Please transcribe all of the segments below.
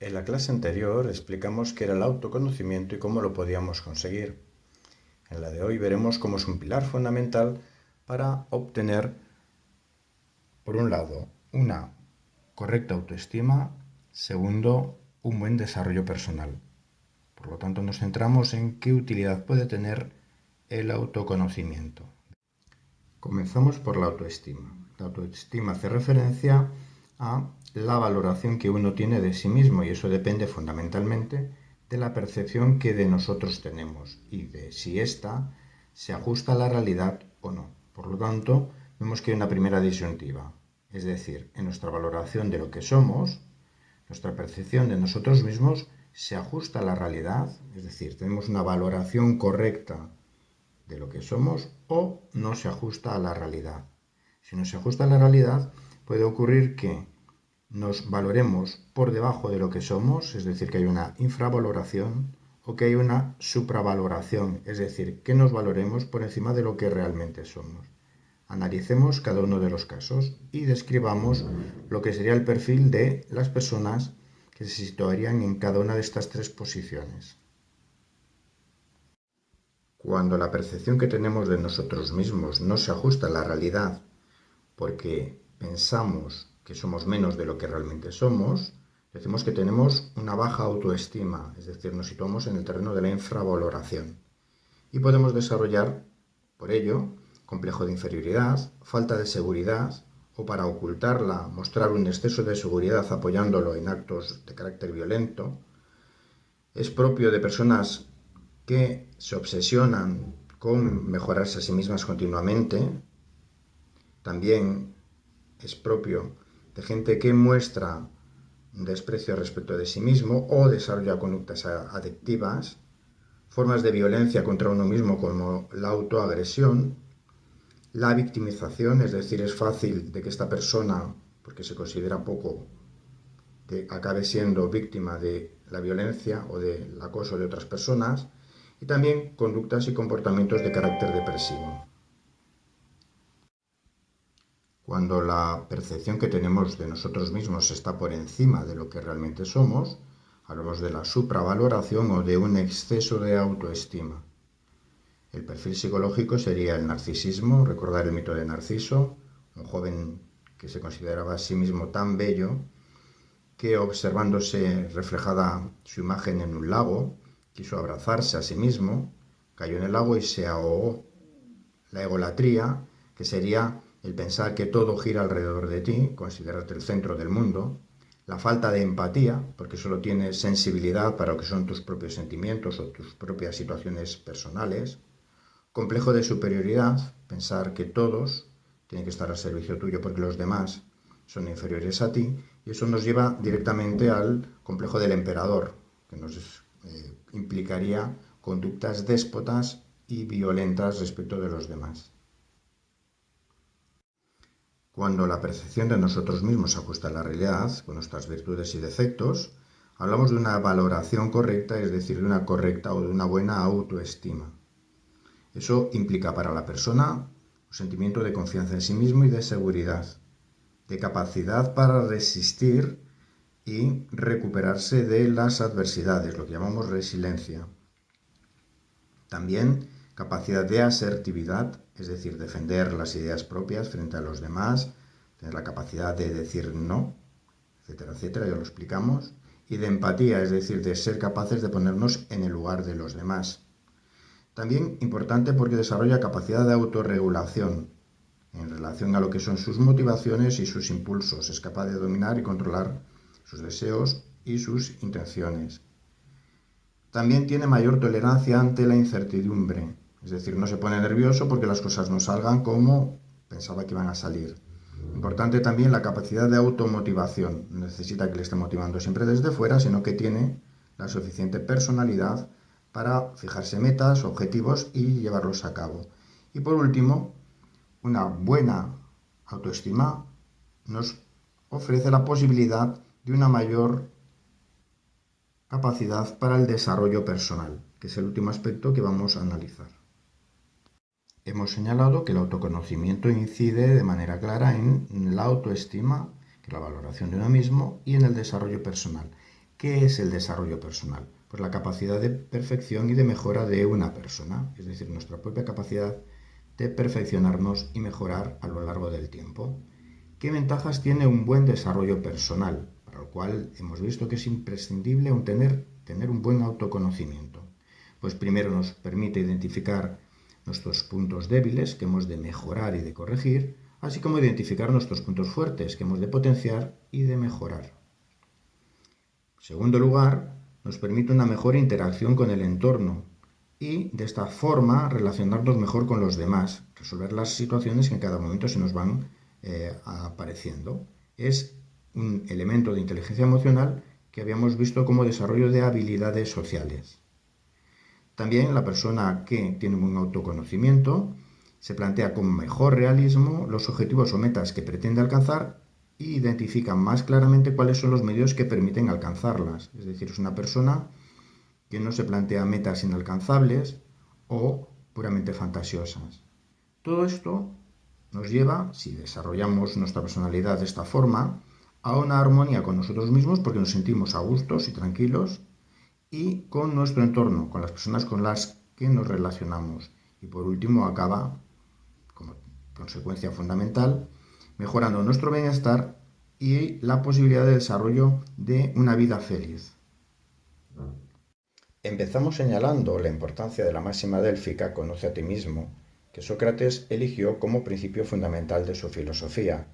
En la clase anterior explicamos qué era el autoconocimiento y cómo lo podíamos conseguir. En la de hoy veremos cómo es un pilar fundamental para obtener, por un lado, una correcta autoestima, segundo, un buen desarrollo personal. Por lo tanto, nos centramos en qué utilidad puede tener el autoconocimiento. Comenzamos por la autoestima. La autoestima hace referencia a la valoración que uno tiene de sí mismo y eso depende fundamentalmente de la percepción que de nosotros tenemos y de si ésta se ajusta a la realidad o no. Por lo tanto, vemos que hay una primera disyuntiva, es decir, en nuestra valoración de lo que somos, nuestra percepción de nosotros mismos se ajusta a la realidad, es decir, tenemos una valoración correcta de lo que somos o no se ajusta a la realidad. Si no se ajusta a la realidad, puede ocurrir que nos valoremos por debajo de lo que somos, es decir, que hay una infravaloración, o que hay una supravaloración, es decir, que nos valoremos por encima de lo que realmente somos. Analicemos cada uno de los casos y describamos lo que sería el perfil de las personas que se situarían en cada una de estas tres posiciones. Cuando la percepción que tenemos de nosotros mismos no se ajusta a la realidad porque pensamos que somos menos de lo que realmente somos, decimos que tenemos una baja autoestima, es decir, nos situamos en el terreno de la infravaloración. Y podemos desarrollar, por ello, complejo de inferioridad, falta de seguridad, o para ocultarla, mostrar un exceso de seguridad apoyándolo en actos de carácter violento. Es propio de personas que se obsesionan con mejorarse a sí mismas continuamente. También es propio de gente que muestra desprecio respecto de sí mismo o desarrolla conductas adictivas, formas de violencia contra uno mismo como la autoagresión, la victimización, es decir, es fácil de que esta persona, porque se considera poco, acabe siendo víctima de la violencia o del acoso de otras personas, y también conductas y comportamientos de carácter depresivo. Cuando la percepción que tenemos de nosotros mismos está por encima de lo que realmente somos, hablamos de la supravaloración o de un exceso de autoestima. El perfil psicológico sería el narcisismo, recordar el mito de Narciso, un joven que se consideraba a sí mismo tan bello que observándose reflejada su imagen en un lago, quiso abrazarse a sí mismo, cayó en el lago y se ahogó. La egolatría, que sería el pensar que todo gira alrededor de ti, considerarte el centro del mundo, la falta de empatía, porque solo tienes sensibilidad para lo que son tus propios sentimientos o tus propias situaciones personales, complejo de superioridad, pensar que todos tienen que estar al servicio tuyo porque los demás son inferiores a ti, y eso nos lleva directamente al complejo del emperador, que nos eh, implicaría conductas déspotas y violentas respecto de los demás. Cuando la percepción de nosotros mismos se ajusta a la realidad, con nuestras virtudes y defectos, hablamos de una valoración correcta, es decir, de una correcta o de una buena autoestima. Eso implica para la persona un sentimiento de confianza en sí mismo y de seguridad, de capacidad para resistir y recuperarse de las adversidades, lo que llamamos resiliencia. También capacidad de asertividad, es decir, defender las ideas propias frente a los demás, tener la capacidad de decir no, etcétera, etcétera, ya lo explicamos, y de empatía, es decir, de ser capaces de ponernos en el lugar de los demás. También importante porque desarrolla capacidad de autorregulación en relación a lo que son sus motivaciones y sus impulsos. Es capaz de dominar y controlar sus deseos y sus intenciones. También tiene mayor tolerancia ante la incertidumbre, es decir, no se pone nervioso porque las cosas no salgan como pensaba que iban a salir. Importante también la capacidad de automotivación. No necesita que le esté motivando siempre desde fuera, sino que tiene la suficiente personalidad para fijarse metas, objetivos y llevarlos a cabo. Y por último, una buena autoestima nos ofrece la posibilidad de una mayor capacidad para el desarrollo personal, que es el último aspecto que vamos a analizar. Hemos señalado que el autoconocimiento incide de manera clara en la autoestima, que es la valoración de uno mismo, y en el desarrollo personal. ¿Qué es el desarrollo personal? Pues la capacidad de perfección y de mejora de una persona, es decir, nuestra propia capacidad de perfeccionarnos y mejorar a lo largo del tiempo. ¿Qué ventajas tiene un buen desarrollo personal? Para lo cual hemos visto que es imprescindible tener, tener un buen autoconocimiento. Pues primero nos permite identificar nuestros puntos débiles que hemos de mejorar y de corregir, así como identificar nuestros puntos fuertes que hemos de potenciar y de mejorar. En segundo lugar, nos permite una mejor interacción con el entorno y de esta forma relacionarnos mejor con los demás, resolver las situaciones que en cada momento se nos van eh, apareciendo. Es un elemento de inteligencia emocional que habíamos visto como desarrollo de habilidades sociales. También la persona que tiene un autoconocimiento se plantea con mejor realismo los objetivos o metas que pretende alcanzar e identifica más claramente cuáles son los medios que permiten alcanzarlas. Es decir, es una persona que no se plantea metas inalcanzables o puramente fantasiosas. Todo esto nos lleva, si desarrollamos nuestra personalidad de esta forma, a una armonía con nosotros mismos porque nos sentimos a gustos y tranquilos y con nuestro entorno, con las personas con las que nos relacionamos. Y por último acaba, como consecuencia fundamental, mejorando nuestro bienestar y la posibilidad de desarrollo de una vida feliz. Empezamos señalando la importancia de la máxima délfica Conoce a ti mismo, que Sócrates eligió como principio fundamental de su filosofía,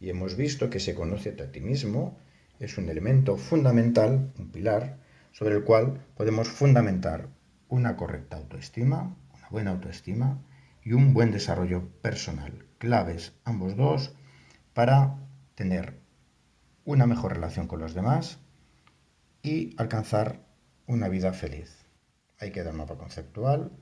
y hemos visto que se conoce a ti mismo es un elemento fundamental, un pilar, sobre el cual podemos fundamentar una correcta autoestima, una buena autoestima y un buen desarrollo personal. Claves ambos dos para tener una mejor relación con los demás y alcanzar una vida feliz. Ahí queda el mapa conceptual